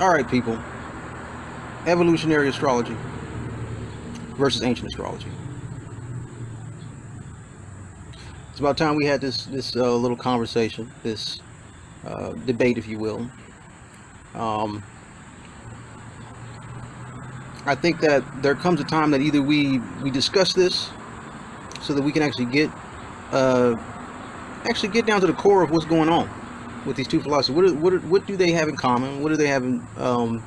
All right, people. Evolutionary astrology versus ancient astrology. It's about time we had this this uh, little conversation, this uh, debate, if you will. Um, I think that there comes a time that either we we discuss this so that we can actually get uh, actually get down to the core of what's going on with these two philosophies. What are, what are, what do they have in common? What do they have in, um,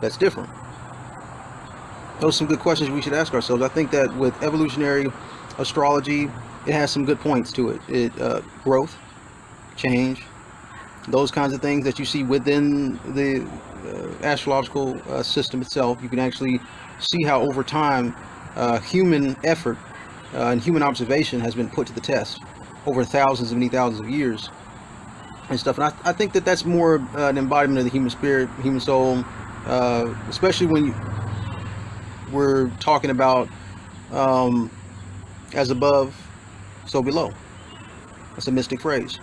that's different? Those are some good questions we should ask ourselves. I think that with evolutionary astrology, it has some good points to it. It uh, growth, change, those kinds of things that you see within the uh, astrological uh, system itself. You can actually see how over time uh, human effort uh, and human observation has been put to the test over thousands and many thousands of years and stuff. And I, I think that that's more uh, an embodiment of the human spirit, human soul, uh, especially when you, we're talking about um, as above, so below. That's a mystic phrase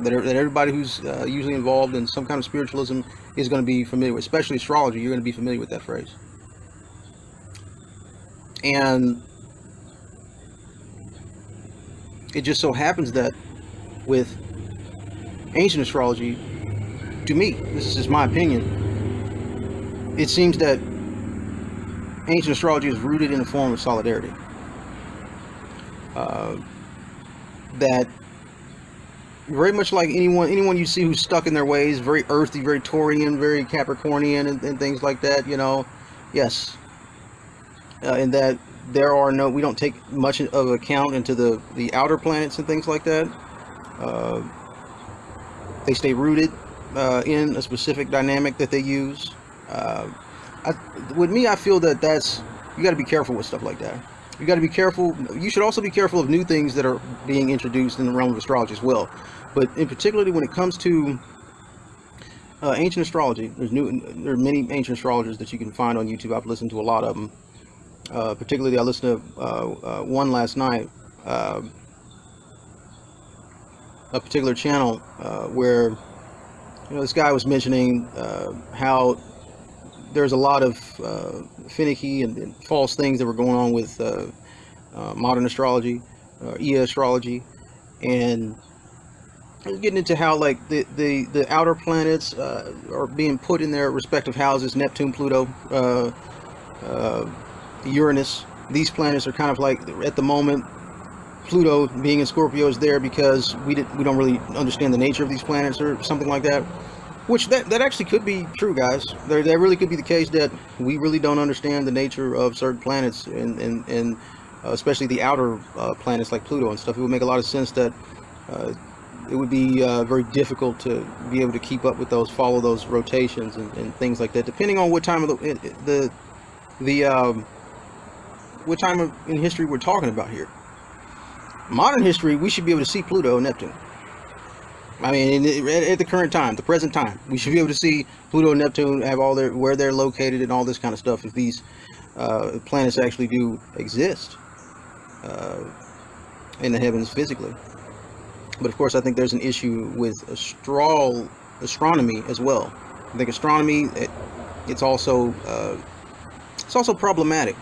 that, that everybody who's uh, usually involved in some kind of spiritualism is going to be familiar with, especially astrology. You're going to be familiar with that phrase. And it just so happens that with ancient astrology, to me, this is just my opinion, it seems that ancient astrology is rooted in a form of solidarity. Uh, that very much like anyone anyone you see who's stuck in their ways, very earthy, very Taurian, very Capricornian, and, and things like that. You know, yes, uh, in that there are no, we don't take much of account into the the outer planets and things like that. Uh, they stay rooted uh, in a specific dynamic that they use. Uh, I, with me, I feel that that's you got to be careful with stuff like that. You got to be careful. You should also be careful of new things that are being introduced in the realm of astrology as well. But in particularly when it comes to uh, ancient astrology, there's new. There are many ancient astrologers that you can find on YouTube. I've listened to a lot of them. Uh, particularly, I listened to uh, uh one last night, uh, a particular channel uh, where you know this guy was mentioning how there's a lot of finicky and, and, false things that were going on with modern astrology, uh, EA astrology, and getting into how like the the the outer planets uh, are being put in their respective houses neptune pluto uh, uh, uranus. These planets are kind of like at the moment pluto being in scorpio is there because we did we don't really understand the nature of these planets or something like that which that that actually could be true guys there that really could be the case that we really don't understand the nature of certain planets and and and uh, especially the outer uh, planets like pluto and stuff it would make a lot of sense that uh, it would be uh, very difficult to be able to keep up with those, follow those rotations and, and things like that. Depending on what time of the the the um, what time of, in history we're talking about here. Modern history, we should be able to see Pluto and Neptune. I mean, at the current time, the present time, we should be able to see Pluto and Neptune have all their where they're located and all this kind of stuff. If these uh, planets actually do exist uh, in the heavens physically. But of course, I think there's an issue with astral astronomy as well. I think astronomy, it, it's also uh, it's also problematic.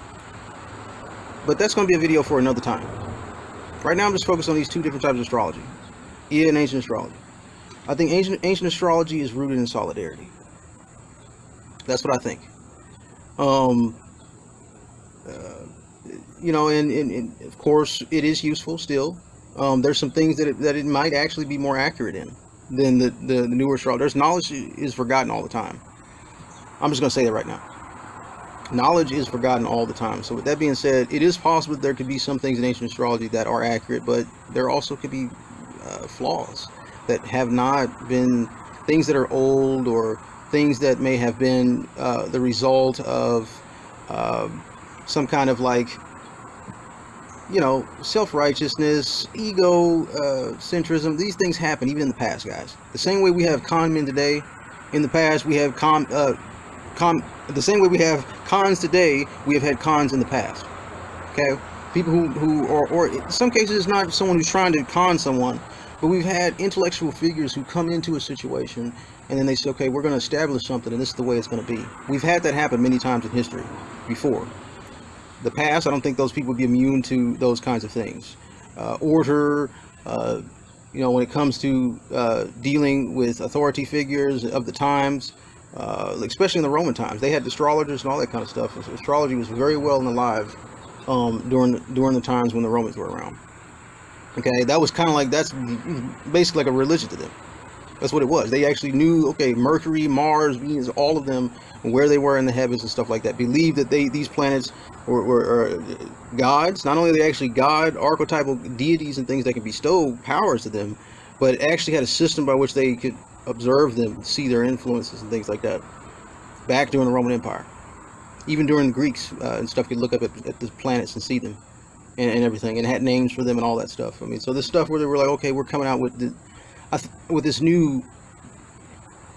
But that's going to be a video for another time. Right now, I'm just focused on these two different types of astrology, EA and ancient astrology. I think ancient ancient astrology is rooted in solidarity. That's what I think. Um, uh, you know, and, and, and of course, it is useful still um, there's some things that it, that it might actually be more accurate in than the, the, the newer astrology. There's knowledge is forgotten all the time. I'm just going to say that right now. Knowledge is forgotten all the time. So with that being said, it is possible there could be some things in ancient astrology that are accurate, but there also could be uh, flaws that have not been things that are old or things that may have been uh, the result of uh, some kind of like you know, self-righteousness, ego, uh, centrism, these things happen even in the past, guys. The same way we have con men today, in the past we have con, uh, con, the same way we have cons today, we have had cons in the past. Okay? People who, who or, or in some cases it's not someone who's trying to con someone, But we've had intellectual figures who come into a situation and then they say, okay, we're going to establish something and this is the way it's going to be. We've had that happen many times in history before. The past, I don't think those people would be immune to those kinds of things. Uh, order, uh, you know, when it comes to uh, dealing with authority figures of the times, uh, especially in the Roman times, they had astrologers and all that kind of stuff. Astrology was very well and alive um, during during the times when the Romans were around. Okay, that was kind of like that's basically like a religion to them. That's what it was. They actually knew, okay, Mercury, Mars, Venus, all of them, where they were in the heavens and stuff like that. Believed that they these planets were, were, were gods. Not only are they actually God, archetypal deities and things that can bestow powers to them, but actually had a system by which they could observe them, see their influences and things like that. Back during the Roman Empire, even during the Greeks uh, and stuff, could look up at, at the planets and see them and, and, everything, and had names for them and all that stuff. I mean, so this stuff where they were like, okay, we're coming out with the, with this new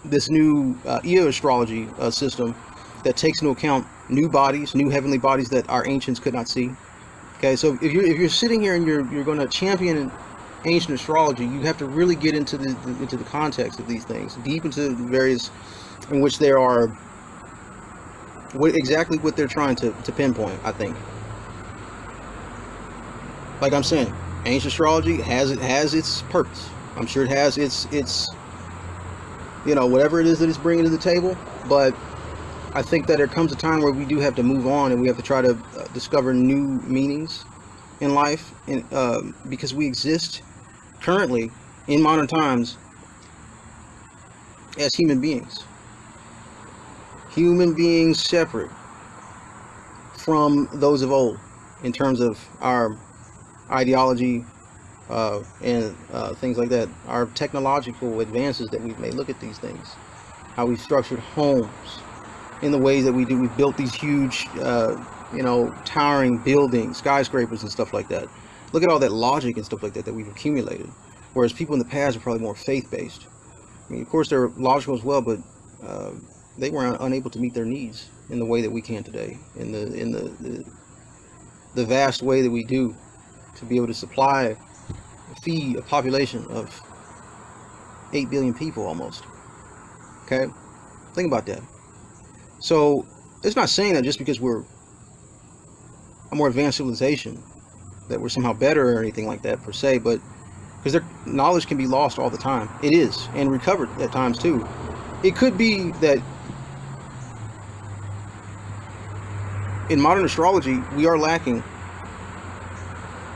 this new uh, EA astrology uh, system that takes into account new bodies, new heavenly bodies that our ancients could not see. Okay, so if you're if you're sitting here and you're you're going to champion ancient astrology, you have to really get into the, the into the context of these things, deep into the various in which there are what exactly what they're trying to, to pinpoint. I think, like I'm saying, ancient astrology has it has its purpose. I'm sure it has its its you know whatever it is that it's bringing to the table, but I think that there comes a time where we do have to move on and we have to try to uh, discover new meanings in life, and uh, because we exist currently in modern times as human beings, human beings separate from those of old in terms of our ideology, uh, and uh, things like that. Our technological advances that we've made. Look at these things. How we've structured homes in the ways that we do. We've built these huge, uh, you know, towering buildings, skyscrapers and stuff like that. Look at all that logic and stuff like that that we've accumulated. Whereas people in the past are probably more faith-based. I mean, of course, they're logical as well, but uh, they were unable to meet their needs in the way that we can today, in the in the, the the vast way that we do to be able to supply feed a population of 8 billion people almost. Okay? Think about that. So, it's not saying that just because we're a more advanced civilization that we're somehow better or anything like that per se, but because their knowledge can be lost all the time. It is, and recovered at times too. It could be that in modern astrology, we are lacking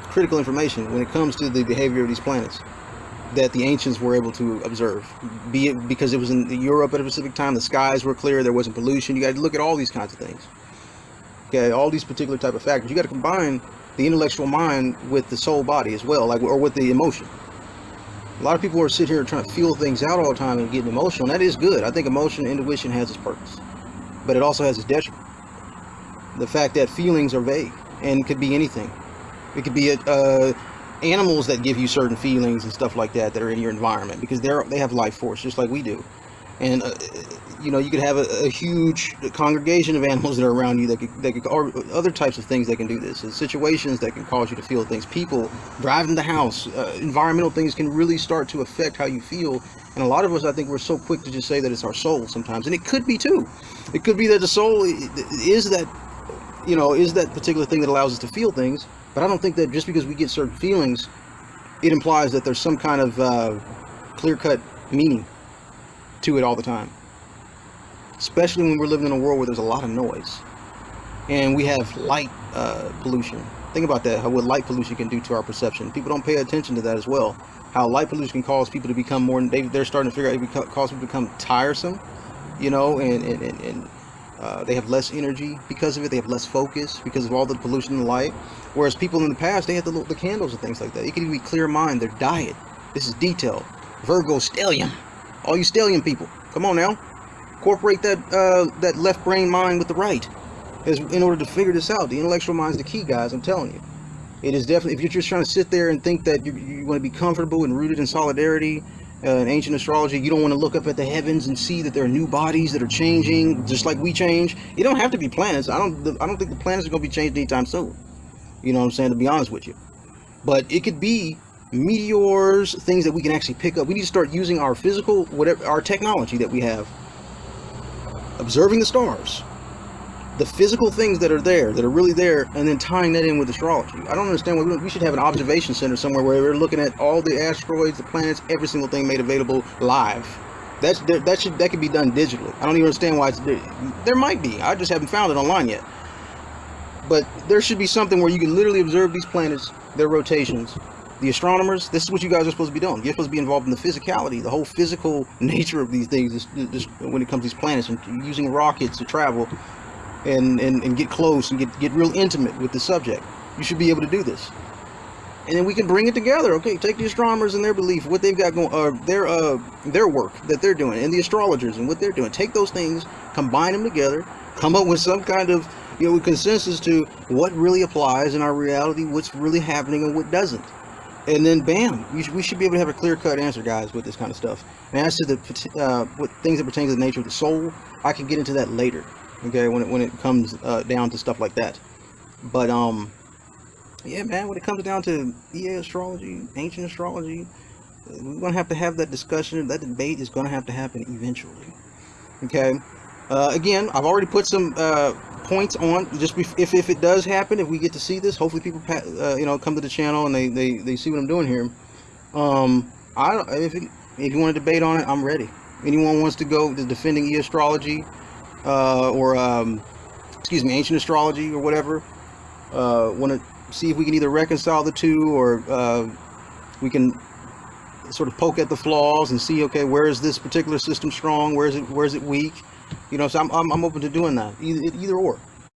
critical information when it comes to the behavior of these planets that the ancients were able to observe. Be it because it was in Europe at a specific time, the skies were clear, there wasn't pollution. You got to look at all these kinds of things. Okay, all these particular type of factors. You got to combine the intellectual mind with the soul body as well, like or with the emotion. A lot of people are sitting here trying to feel things out all the time and getting emotional. And that is good. I think emotion, intuition has its purpose, but it also has its detriment. The fact that feelings are vague and could be anything. It could be a, uh, animals that give you certain feelings and stuff like that that are in your environment because they're they have life force just like we do. And uh, you know you could have a, a, huge congregation of animals that are around you that could, that could, or other types of things that can do this. Situations that can cause you to feel things. People driving the house, uh, environmental things can really start to affect how you feel. And a lot of us, I think, we're so quick to just say that it's our soul sometimes, and it could be too. It could be that the soul is that, you know, is that particular thing that allows us to feel things but I don't think that just because we get certain feelings, it implies that there's some kind of uh, clear-cut meaning to it all the time. Especially when we're living in a world where there's a lot of noise. And we have light uh, pollution. Think about that, how what light pollution can do to our perception. People don't pay attention to that as well. How light pollution can cause people to become more, they, they're starting to figure out it can cause people to become tiresome, you know, and, and, and, and uh, they have less energy because of it. They have less focus because of all the pollution and light. Whereas people in the past, they had the, the candles and things like that. It could even be clear mind, their diet. This is detail. Virgo stellium. All you stellium people, come on now. Incorporate that uh, that left brain mind with the right. As, in order to figure this out. The intellectual mind is the key, guys. I'm telling you. It is definitely, if you're just trying to sit there and think that you, you want to be comfortable and rooted in solidarity uh, in ancient astrology, you don't want to look up at the heavens and see that there are new bodies that are changing, just like we change. You don't have to be planets. I don't. I don't think the planets are going to be changed anytime soon. You know what I'm saying? To be honest with you, but it could be meteors, things that we can actually pick up. We need to start using our physical, whatever, our technology that we have, observing the stars, the physical things that are there, that are really there, and then tying that in with astrology. I don't understand why we, should have an observation center somewhere where we're looking at all the asteroids, the planets, every single thing made available live. That's that should that could be done digitally. I don't even understand why it's there might be. I just haven't found it online yet. But there should be something where you can literally observe these planets, their rotations. The astronomers, this is what you guys are supposed to be doing. You're supposed to be involved in the physicality, the whole physical nature of these things when it comes to these planets and using rockets to travel and, and, and get close and get, get real intimate with the subject. You should be able to do this. And then we can bring it together. Okay, take the astronomers and their belief, what they've got going, uh, their uh, their work that they're doing, and the astrologers and what they're doing. Take those things, combine them together, come up with some kind of you know consensus to what really applies in our reality, what's really happening, and what doesn't. And then, bam, we should, we should be able to have a clear-cut answer, guys, with this kind of stuff. And as to the uh, what things that pertain to the nature of the soul, I can get into that later. Okay, when it when it comes uh, down to stuff like that. But um, yeah, man, when it comes down to EA astrology, ancient astrology, we're gonna have to have that discussion. That debate is gonna have to happen eventually. Okay. Uh, again, I've already put some uh, points on just if if it does happen, if we get to see this, hopefully people uh, you know come to the channel and they, they they see what I'm doing here. Um, I don't if it, if you want to debate on it, I'm ready. Anyone wants to go to defending e astrology uh, or um, excuse me, ancient astrology or whatever. Uh, want to see if we can either reconcile the two or uh, we can sort of poke at the flaws and see okay where is this particular system strong where is it where is it weak you know so i'm, I'm, I'm open to doing that. Either, either or